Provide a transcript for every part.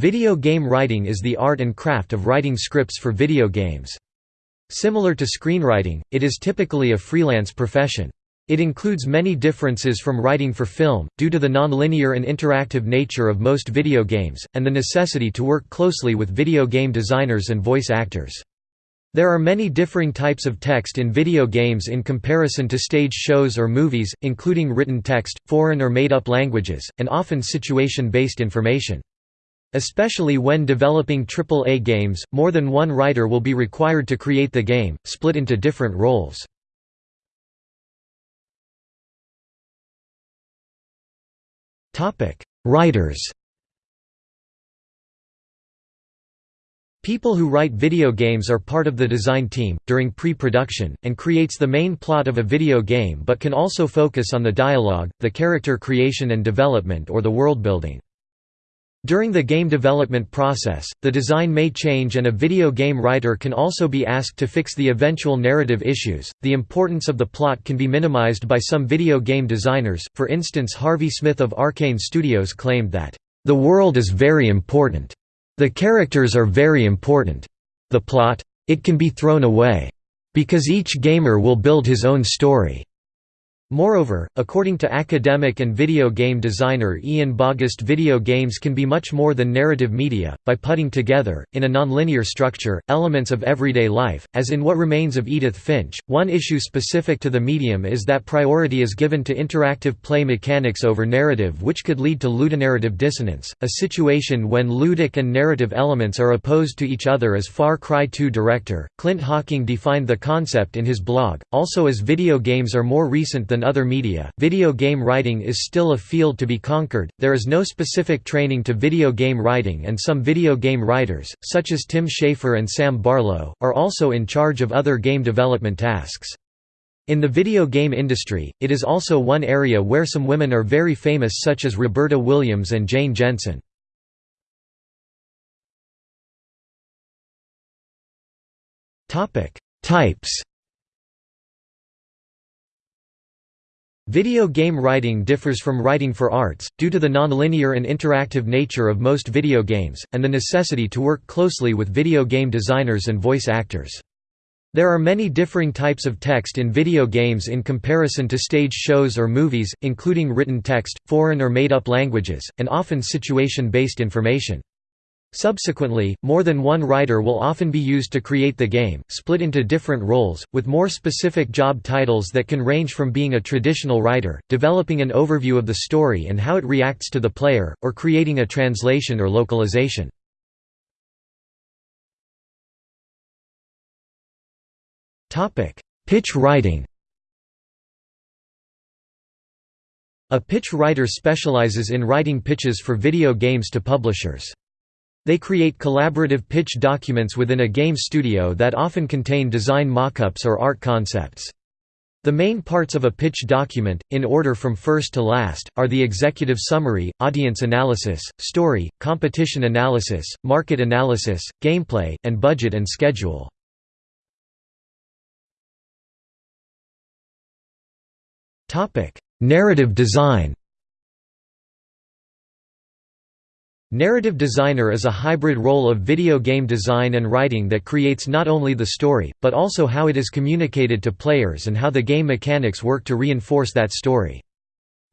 Video game writing is the art and craft of writing scripts for video games. Similar to screenwriting, it is typically a freelance profession. It includes many differences from writing for film, due to the non-linear and interactive nature of most video games, and the necessity to work closely with video game designers and voice actors. There are many differing types of text in video games in comparison to stage shows or movies, including written text, foreign or made-up languages, and often situation-based information. Especially when developing AAA games, more than one writer will be required to create the game, split into different roles. Writers People who write video games are part of the design team, during pre-production, and creates the main plot of a video game but can also focus on the dialogue, the character creation and development or the world building. During the game development process, the design may change and a video game writer can also be asked to fix the eventual narrative issues. The importance of the plot can be minimized by some video game designers, for instance, Harvey Smith of Arkane Studios claimed that, The world is very important. The characters are very important. The plot? It can be thrown away. Because each gamer will build his own story. Moreover, according to academic and video game designer Ian Bogost video games can be much more than narrative media, by putting together, in a nonlinear structure, elements of everyday life, as in What Remains of Edith Finch. One issue specific to the medium is that priority is given to interactive play mechanics over narrative which could lead to ludonarrative dissonance, a situation when ludic and narrative elements are opposed to each other as Far Cry 2 director, Clint Hocking defined the concept in his blog, also as video games are more recent than than other media, video game writing is still a field to be conquered. There is no specific training to video game writing, and some video game writers, such as Tim Schafer and Sam Barlow, are also in charge of other game development tasks. In the video game industry, it is also one area where some women are very famous such as Roberta Williams and Jane Jensen. Types Video game writing differs from writing for arts, due to the nonlinear and interactive nature of most video games, and the necessity to work closely with video game designers and voice actors. There are many differing types of text in video games in comparison to stage shows or movies, including written text, foreign or made-up languages, and often situation-based information. Subsequently, more than one writer will often be used to create the game, split into different roles, with more specific job titles that can range from being a traditional writer, developing an overview of the story and how it reacts to the player, or creating a translation or localization. Pitch writing A pitch writer specializes in writing pitches for video games to publishers. They create collaborative pitch documents within a game studio that often contain design mockups or art concepts. The main parts of a pitch document, in order from first to last, are the executive summary, audience analysis, story, competition analysis, market analysis, gameplay, and budget and schedule. Narrative design Narrative designer is a hybrid role of video game design and writing that creates not only the story, but also how it is communicated to players and how the game mechanics work to reinforce that story.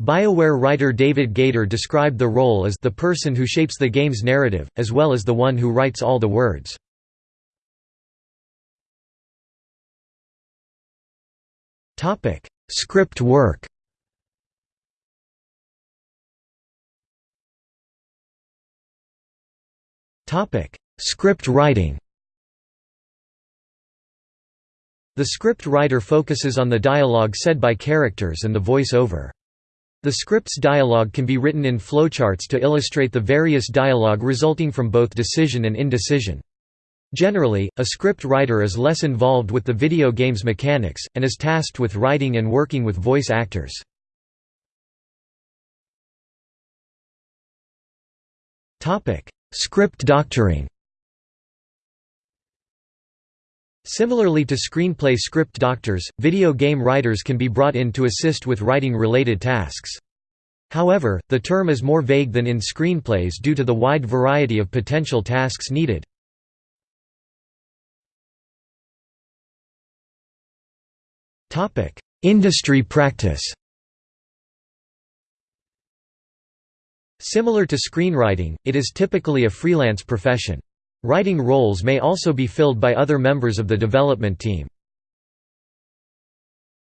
BioWare writer David Gaider described the role as the person who shapes the game's narrative, as well as the one who writes all the words. Script work Topic: Script writing. The script writer focuses on the dialogue said by characters and the voice-over. The script's dialogue can be written in flowcharts to illustrate the various dialogue resulting from both decision and indecision. Generally, a script writer is less involved with the video game's mechanics, and is tasked with writing and working with voice actors. Script doctoring Similarly to screenplay script doctors, video game writers can be brought in to assist with writing-related tasks. However, the term is more vague than in screenplays due to the wide variety of potential tasks needed. Industry practice Similar to screenwriting, it is typically a freelance profession. Writing roles may also be filled by other members of the development team.